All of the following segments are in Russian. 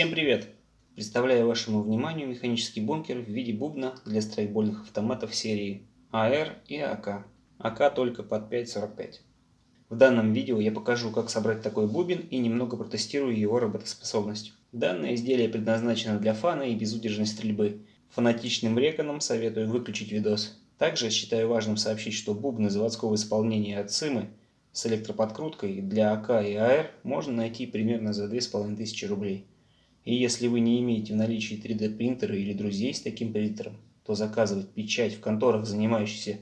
Всем привет! Представляю вашему вниманию механический бункер в виде бубна для страйкбольных автоматов серии АР и АК. АК только под 5.45. В данном видео я покажу, как собрать такой бубен и немного протестирую его работоспособность. Данное изделие предназначено для фана и безудержной стрельбы. Фанатичным реконам советую выключить видос. Также считаю важным сообщить, что бубны заводского исполнения от Симы с электроподкруткой для АК и АР можно найти примерно за 2500 рублей. И если вы не имеете в наличии 3D принтера или друзей с таким принтером, то заказывать печать в конторах, занимающихся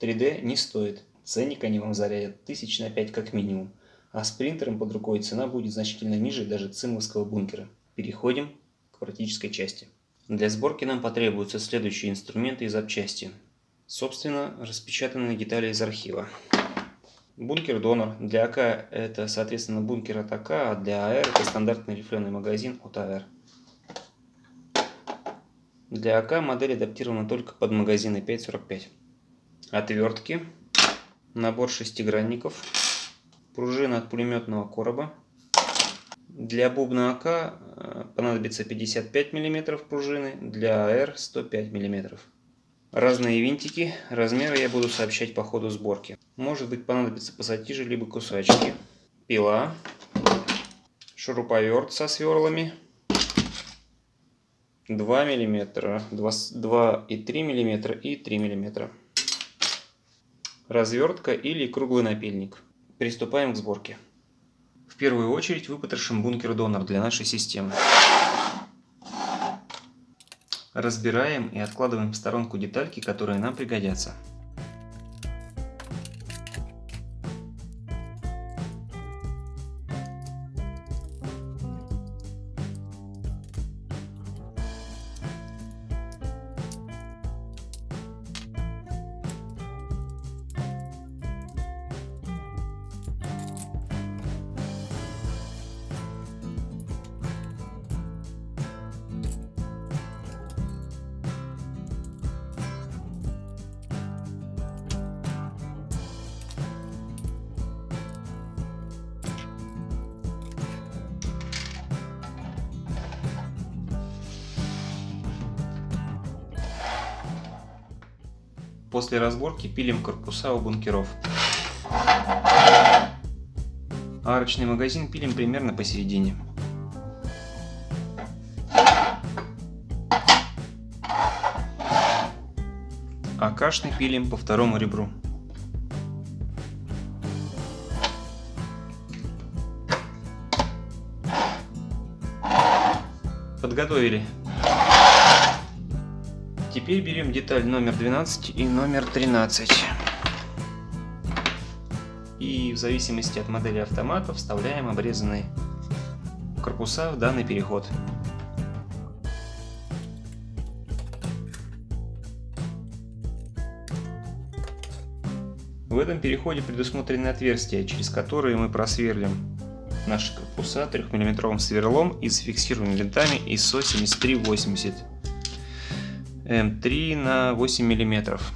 3D, не стоит. Ценник они вам зарядят тысяч на 5 как минимум, а с принтером под рукой цена будет значительно ниже даже цимовского бункера. Переходим к практической части. Для сборки нам потребуются следующие инструменты и запчасти. Собственно, распечатанные детали из архива. Бункер-донор. Для АК это, соответственно, бункер от АК, а для АР это стандартный рифленый магазин от АР. Для АК модель адаптирована только под магазины 5.45. Отвертки. Набор шестигранников. Пружина от пулеметного короба. Для бубна АК э, понадобится 55 мм пружины, для АР 105 мм. Разные винтики, размеры я буду сообщать по ходу сборки. Может быть понадобится пассатижи либо кусачки. Пила. Шуруповерт со сверлами. 2 мм, 2,3 мм и 3 мм. Развертка или круглый напильник. Приступаем к сборке. В первую очередь выпотрошим бункер-донор для нашей системы. Разбираем и откладываем в сторонку детальки, которые нам пригодятся. После разборки пилим корпуса у бункеров. Арочный магазин пилим примерно посередине. А кашный пилим по второму ребру. Подготовили. Теперь берем деталь номер 12 и номер 13. И в зависимости от модели автомата вставляем обрезанные корпуса в данный переход. В этом переходе предусмотрены отверстия, через которые мы просверлим наши корпуса 3-мм сверлом и зафиксируем винтами ISO 7380. М3 на 8 миллиметров.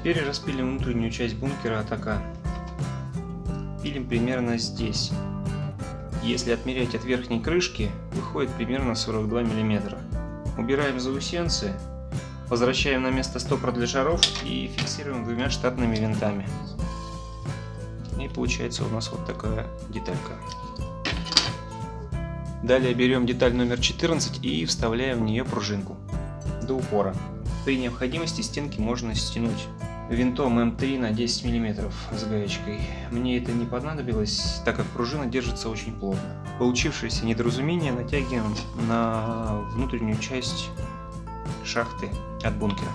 Теперь распилим внутреннюю часть бункера атака. Пилим примерно здесь. Если отмерять от верхней крышки, выходит примерно 42 мм. Убираем заусенцы, возвращаем на место стопор для шаров и фиксируем двумя штатными винтами. И получается у нас вот такая деталька. Далее берем деталь номер 14 и вставляем в нее пружинку до упора. При необходимости стенки можно стянуть винтом М3 на 10 мм с гаечкой. Мне это не понадобилось, так как пружина держится очень плотно. Получившееся недоразумение натягиваем на внутреннюю часть шахты от бункера.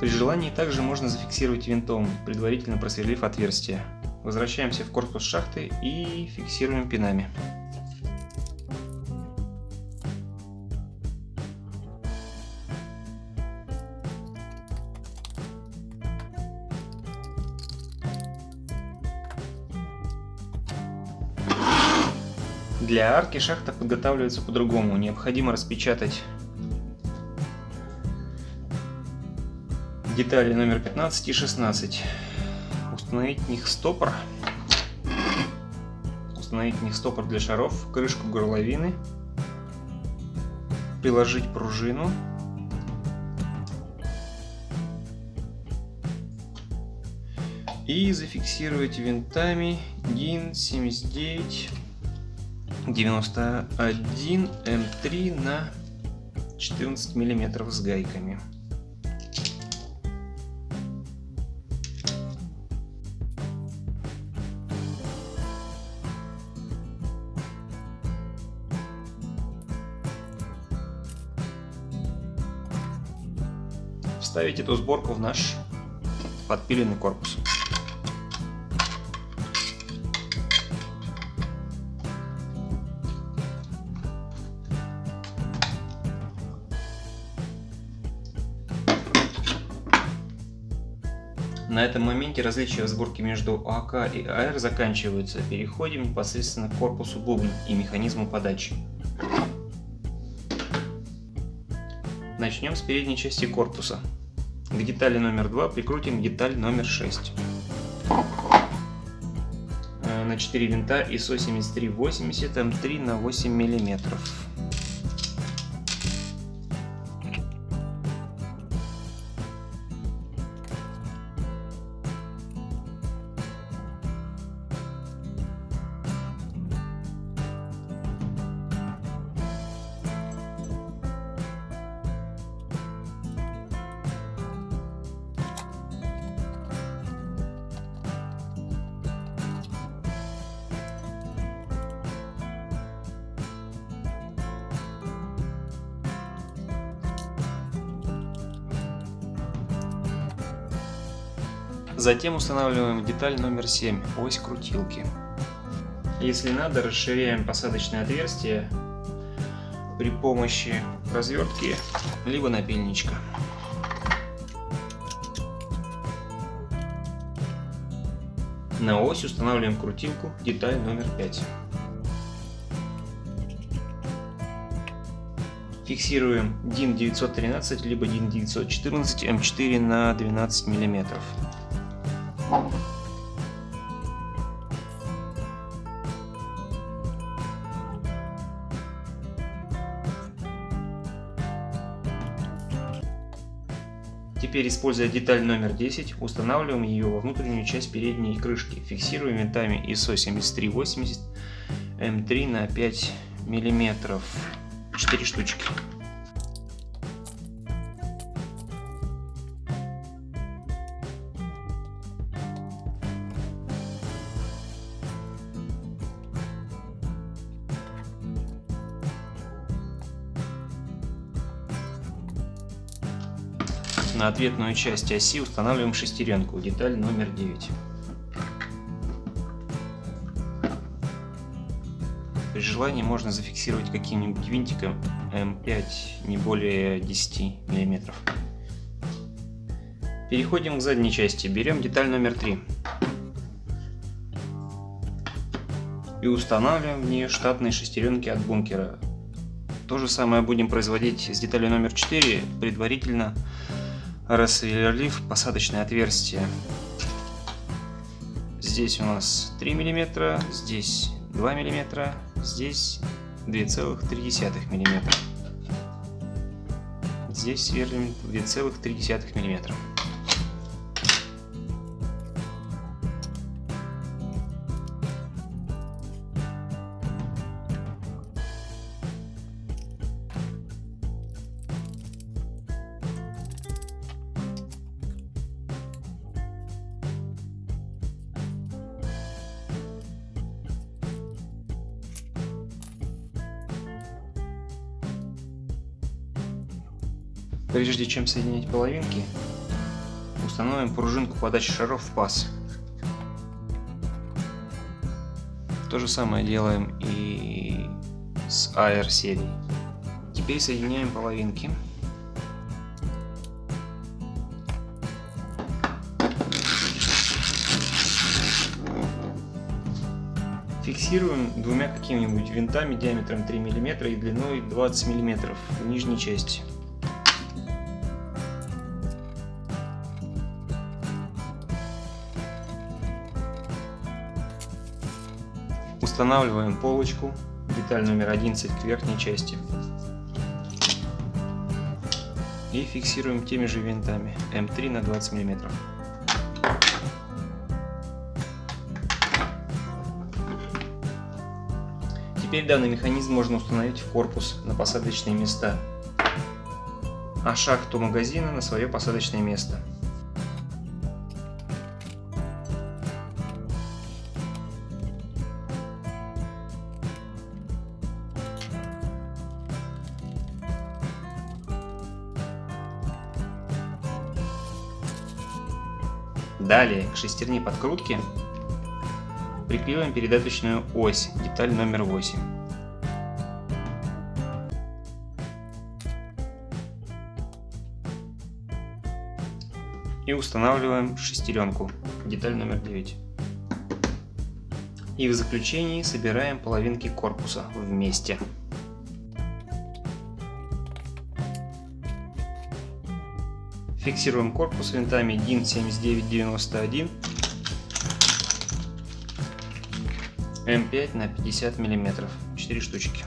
При желании также можно зафиксировать винтом, предварительно просверлив отверстие. Возвращаемся в корпус шахты и фиксируем пинами. Для арки шахта подготавливается по-другому. Необходимо распечатать детали номер 15 и 16. Установить в них стопор. Установить в них стопор для шаров, крышку горловины. Приложить пружину. И зафиксировать винтами DIN 79 91 М3 на 14 миллиметров с гайками. Вставить эту сборку в наш подпиленный корпус. На этом моменте различия в сборке между АК и АР заканчиваются. Переходим непосредственно к корпусу бубна и механизму подачи. Начнем с передней части корпуса. К детали номер 2 прикрутим деталь номер 6. Э, на 4 винта ISO 7380 М3 на 8 миллиметров. Затем устанавливаем деталь номер 7, ось крутилки. Если надо, расширяем посадочное отверстие при помощи развертки либо напильничка. На ось устанавливаем крутилку, деталь номер 5. Фиксируем DIN 913 либо DIN 914 М4 на 12 миллиметров. Теперь, используя деталь номер 10, устанавливаем ее во внутреннюю часть передней крышки. Фиксируем винтами ISO 7380 М3 на 5 миллиметров. 4 штучки. Ответную часть оси устанавливаем шестеренку, деталь номер 9. При желании можно зафиксировать каким-нибудь винтиком М5 не более 10 мм. Переходим к задней части. Берем деталь номер 3. И устанавливаем в нее штатные шестеренки от бункера. То же самое будем производить с деталью номер 4, предварительно рассверлив посадочное отверстие. Здесь у нас 3 мм, здесь 2 мм, здесь 2,3 мм. Здесь сверлим 2,3 мм. Прежде чем соединить половинки, установим пружинку подачи шаров в паз. То же самое делаем и с AR серией. Теперь соединяем половинки. Фиксируем двумя какими-нибудь винтами диаметром 3 мм и длиной 20 мм в нижней части. Устанавливаем полочку, деталь номер 11 к верхней части. И фиксируем теми же винтами М3 на 20 мм. Теперь данный механизм можно установить в корпус на посадочные места, а шахту магазина на свое посадочное место. Далее к шестерне подкрутки Приклеиваем передаточную ось, деталь номер 8. И устанавливаем шестеренку, деталь номер 9. И в заключении собираем половинки корпуса вместе. Фиксируем корпус винтами DIN 7991 М5 на 50 миллиметров, 4 штучки.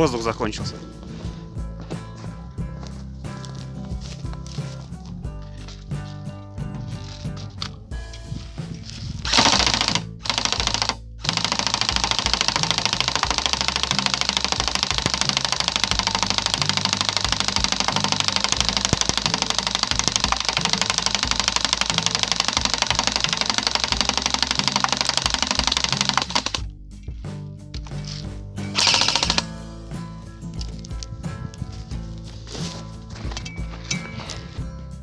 Воздух закончился.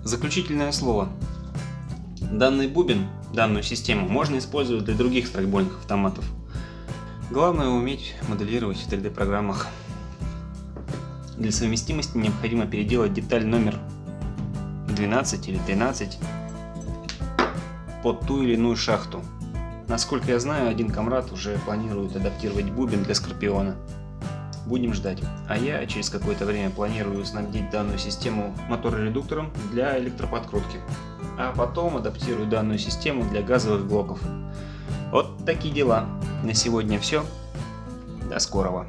Заключительное слово. Данный бубен, данную систему можно использовать для других страйкбольных автоматов. Главное уметь моделировать в 3D программах. Для совместимости необходимо переделать деталь номер 12 или 13 под ту или иную шахту. Насколько я знаю, один комрад уже планирует адаптировать бубен для Скорпиона. Будем ждать. А я через какое-то время планирую снабдить данную систему мотороредуктором для электроподкрутки. А потом адаптирую данную систему для газовых блоков. Вот такие дела. На сегодня все. До скорого.